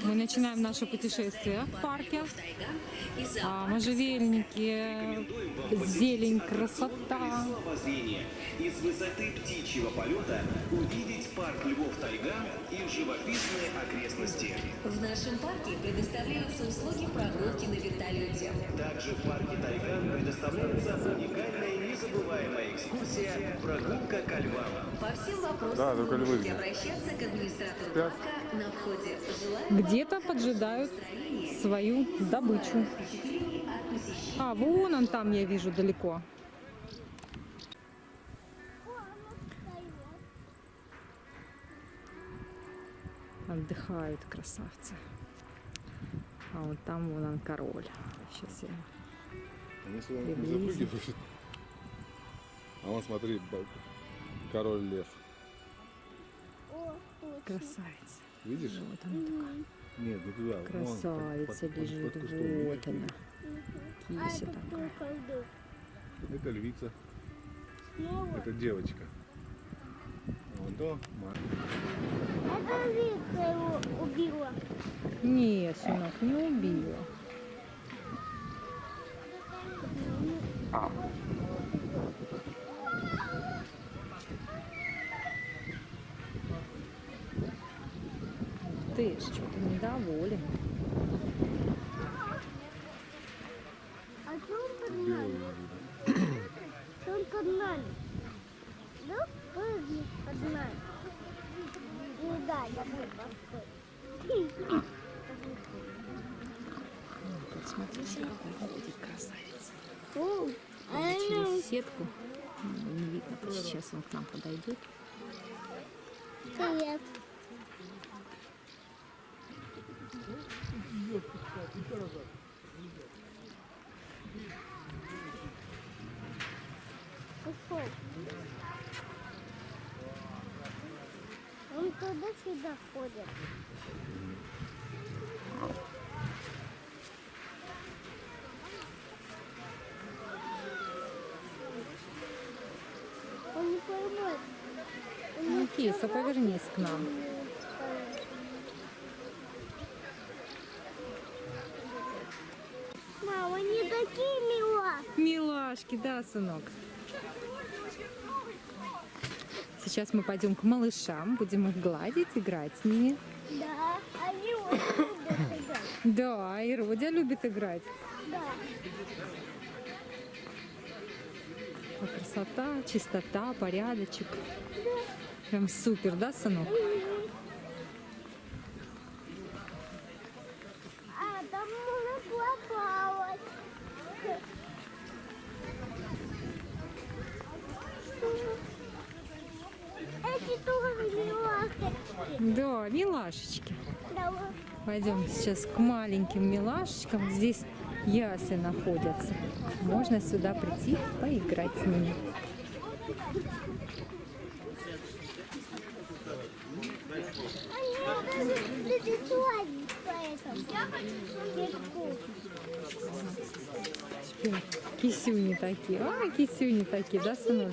Мы начинаем наше путешествие в парке. А, можжевельники, зелень, красота. Из высоты птичьего полета увидеть парк Львов Тайга и живописные окрестности. В нашем парке предоставляются услуги прогулки на вертолете. Также в парке Тайга предоставляется уникальная и незабываемая экскурсия «Прогулка ко львам». По всем вопросам Да, только вы можете обращаться к администратору парка Где-то поджидают свою добычу. А, вон он там, я вижу, далеко. Отдыхают красавцы. А вот там вон он король. Сейчас я... Приблизим. А вон смотри, король лев. Красавица. Видишь? Вот она такая. Нет, не туда. Вон, под- Красавица под- под- лежит. под кустом. Вот она. Кися такая. Это львица. Это девочка. Вон то мать. Это Вика его убила. Нет, сынок, не убила. Ты ж что-то недоволен. А что он под нами? Что он под нами? Да, прыгнет под нами. Ну да, я буду постой. Посмотрите, какой ходит красавец. О, а Через сетку. Ну, Не видно, сейчас он к нам подойдет. Привет. Ушел. Он туда-сюда ходит. Он не поймет. Он Ну, не Киса, повернись к нам. Мама, они такие мила. Милашки, да, сынок? Сейчас мы пойдем к малышам, будем их гладить, играть с ними. Да, они очень любят играть. Да, и Родя любит играть. Да. А красота, чистота, порядочек. Прям супер, да, сынок? А милашечки. Пойдем сейчас к маленьким милашечкам. Здесь ясли находятся. Можно сюда прийти, поиграть с ними. Кисюни такие. А, кисюни такие, да, сынок?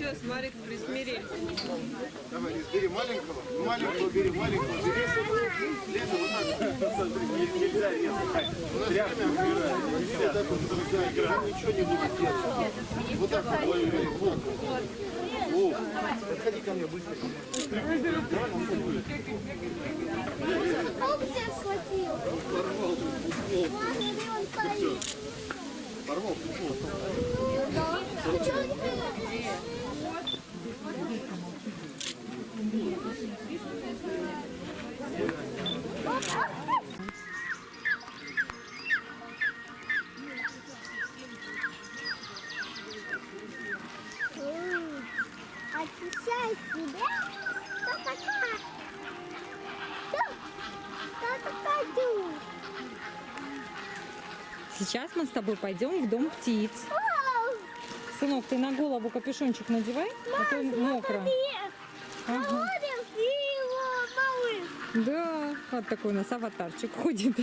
Все, смотри, присмирели. Давай, Лиз, бери маленького, маленького бери, маленького бери. Лиза, вот так. Нельзя резать. У нас время убирает. Вот так вот другая игра. Ничего не будет делать. Вот так вот твою бери. Вот. О, подходи ко мне быстро. Давай нам что-нибудь. Он тебя схватил. Порвал футбол. Ладно, он стоит. Порвал футбол. Ты Сейчас мы с тобой пойдем в дом птиц. Сынок, ты на голову капюшончик надевай, а то мокро. Ага. Его малыш. Да, вот такой у нас аватарчик ходит.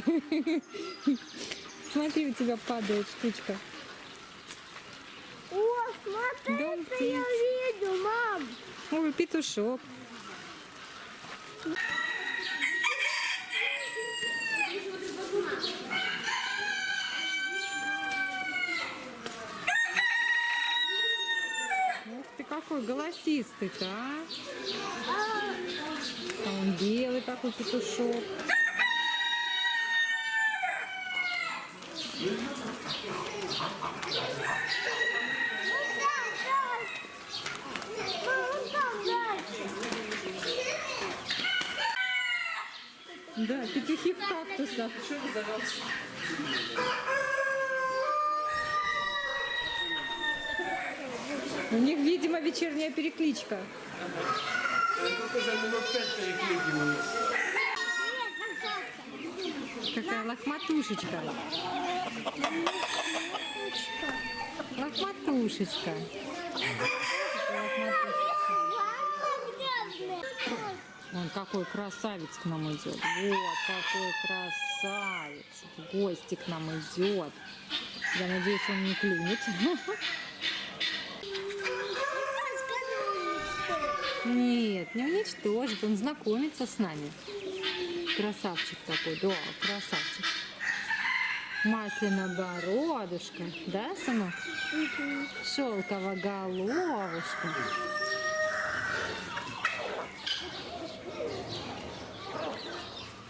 Смотри, у тебя падает штучка. О, смотри, Дом что я птиц. вижу, мам. Ой, петушок. Какой голосистый-то, а? А он белый такой петушок. Да, петухи в кактусах. У них, видимо, вечерняя перекличка. Какая лохматушечка. Лохматушечка. Он какой красавец к нам идет. Вот какой красавец. В гости к нам идет. Я надеюсь, он не клюнет. Нет, не уничтожит. Он знакомится с нами. Красавчик такой, да, красавчик. Масляная бородушка, да, сынок? Шелковая головушка.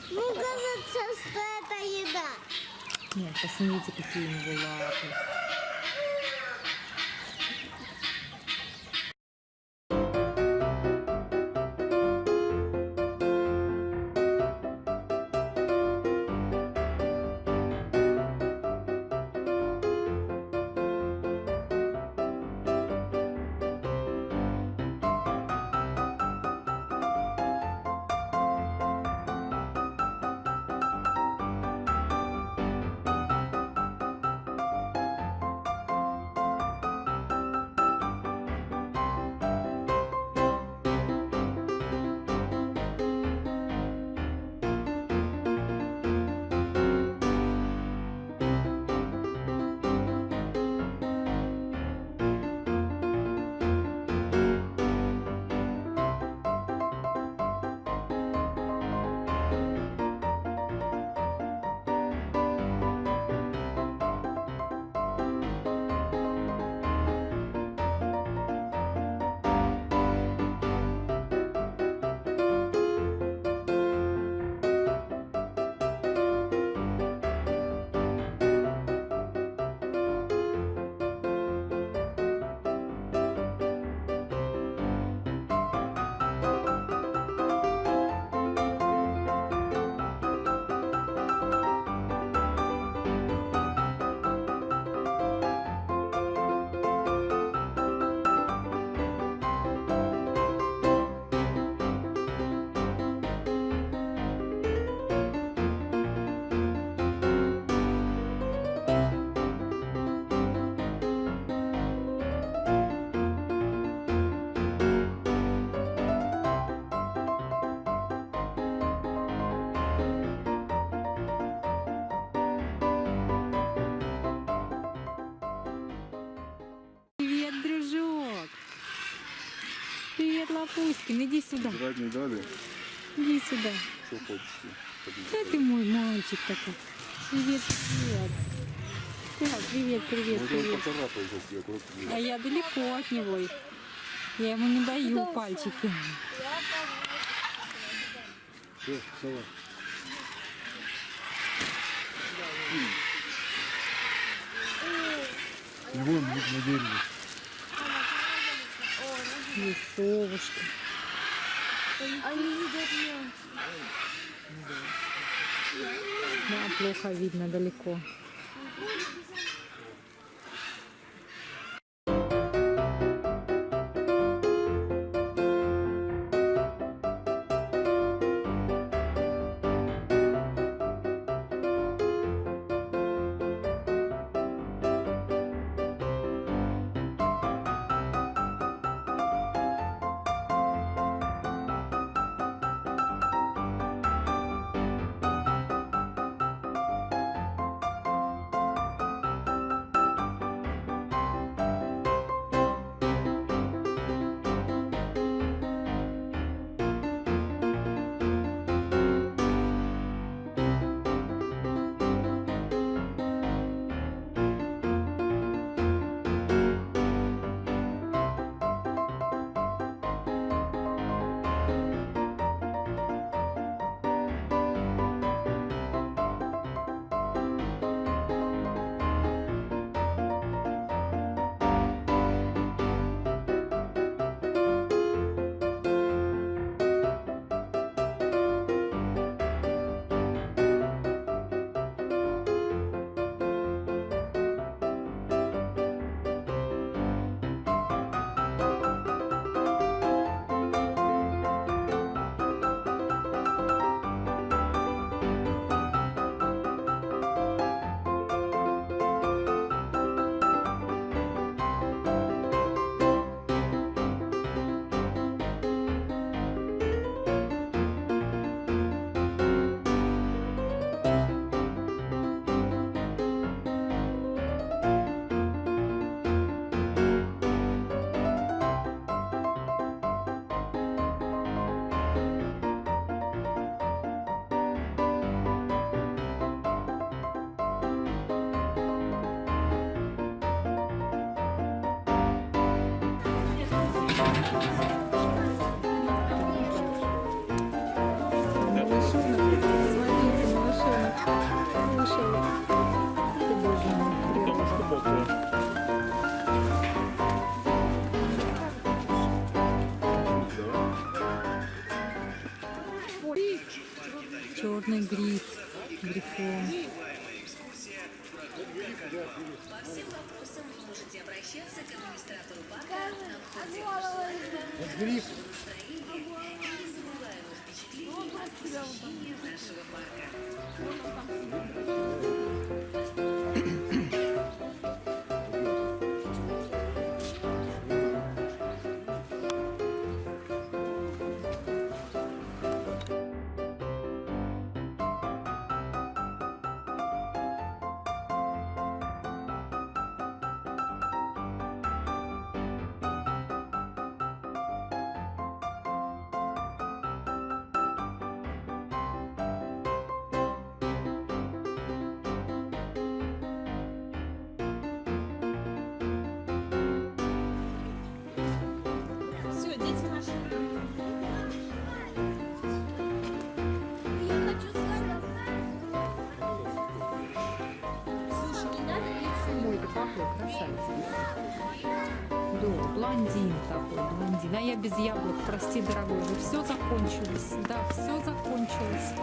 Ну, кажется, что это еда. Нет, посмотрите, какие у него лапы. Привет, Лапуськин. Иди сюда. Жрать не дали? Иди сюда. Что хочешь? Да ты мой мальчик такой. Привет, привет. Да, привет, привет, привет. А я далеко от него. Я ему не даю пальчики. Все, сова. Вон, на дереве. Есть совушки. Они едят мясо. Да, плохо видно далеко. А входе голову Гриф. нашего парка. Блондин такой, блондин. А я без яблок, прости, дорогой. Все закончилось. Да, все закончилось.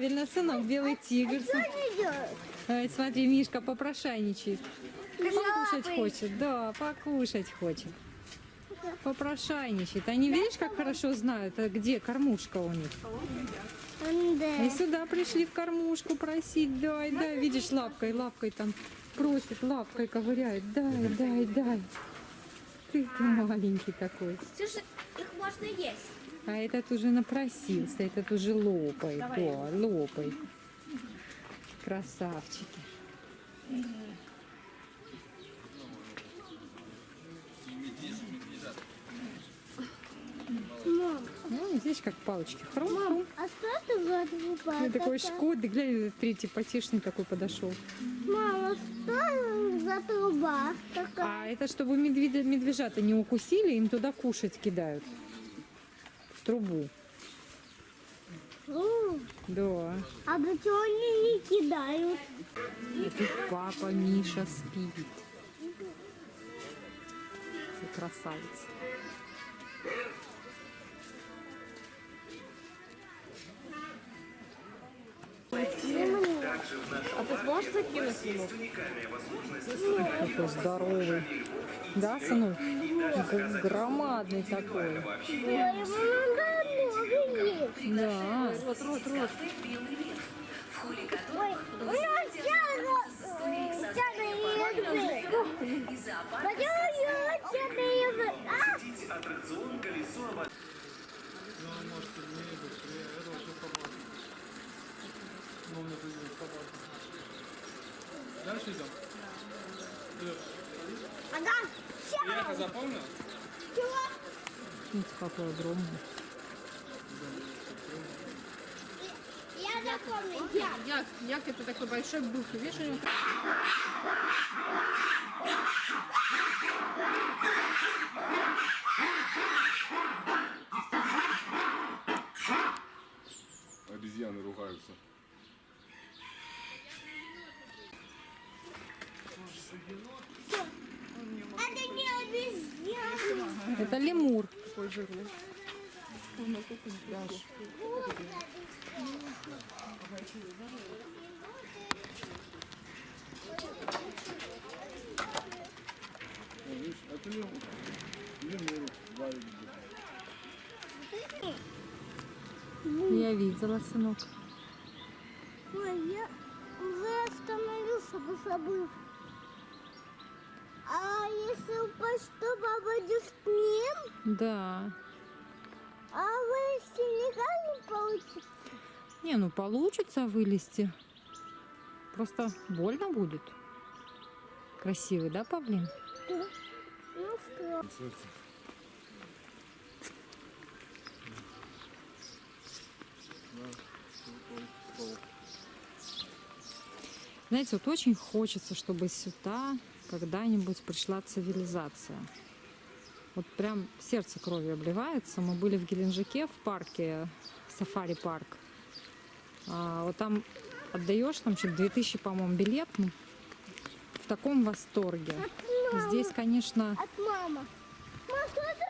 Правильно, сынок, белый тигр. Ай, смотри, Мишка попрошайничает. Покушать хочет, да, покушать хочет. Попрошайничает. Они, видишь, как хорошо знают, а где кормушка у них. И сюда пришли в кормушку просить, дай, дай. Видишь, лапкой, лапкой там просит, лапкой ковыряет. Дай, дай, дай. Ты, ты маленький такой. Слушай, их можно есть. А этот уже напросился, этот уже лопает. Да, лопает. Красавчики. Мам, Ну, здесь как палочки. Хрум, хрум. а что это за труба? Ну, такой шкода, глянь, третий потешный такой подошел. Мама, что за труба такая? А это чтобы медведя, медвежата не укусили, им туда кушать кидают. В трубу. Фу, Да. А до чего они не кидают? И тут папа Миша спит. Ты красавец. А ты сможешь закинуть ему? Такой здоровый. Да, сынок? Г- Громадный такой. Да. Рот, рот, рот. Дальше идем. Ага, Приехал, запомнил? чего? Смотрите, какой огромный. Я запомнил, я. Як, як это такой большой бух, видишь, у него Обезьяны ругаются. Это не обезьяна. Это лемур. Я видела, сынок. Да. А вы синяками получится. Не, ну получится вылезти. Просто больно будет. Красивый, да, павлин? Ну что? Знаете, вот очень хочется, чтобы сюда когда-нибудь пришла цивилизация. Вот прям сердце кровью обливается. Мы были в Геленджике в парке, сафари-парк. А, вот там отдаешь, там что-то 2000, по-моему, билет. Ну, в таком восторге. Здесь, конечно,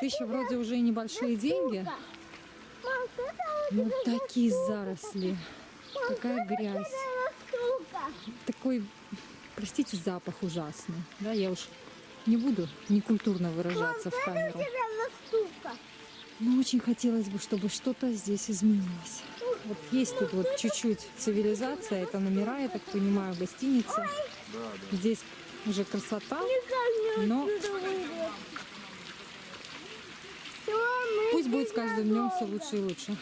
тысяча вроде уже и небольшие деньги, но такие заросли, такая грязь, такой, простите, запах ужасный. Да, я уж не буду некультурно выражаться в камеру. Но очень хотелось бы, чтобы что-то здесь изменилось. Вот есть тут вот чуть-чуть цивилизация, это номера, я так понимаю, гостиница. Здесь уже красота, но пусть будет с каждым днем все лучше и лучше.